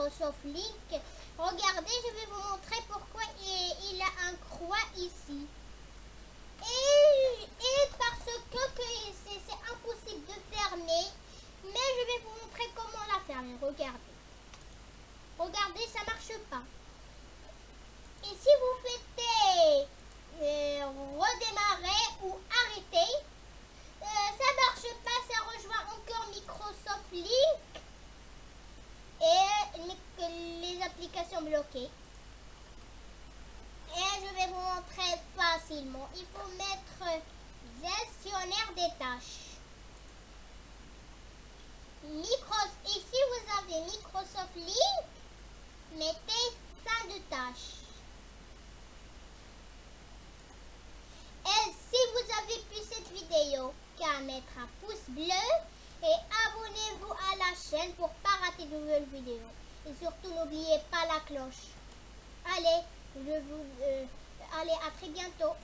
Microsoft Link. Regardez, je vais vous montrer pourquoi il, a un croix ici. Et, parce que, c'est impossible de fermer, mais je vais vous montrer comment la fermer. Regardez. Regardez, ça marche pas. Et si vous faites euh, redémarrer ou arrêter, euh, ça marche pas, ça rejoint encore Microsoft Link et bloquées. Et je vais vous montrer facilement. Il faut mettre gestionnaire des tâches. Micros et si vous avez Microsoft Link, mettez fin de tâche. Et si vous avez pu cette vidéo, qu'à mettre un pouce bleu et abonnez-vous à la chaîne pour pas rater de nouvelles vidéos. Et surtout n'oubliez pas la cloche. Allez, je vous, euh, allez à très bientôt.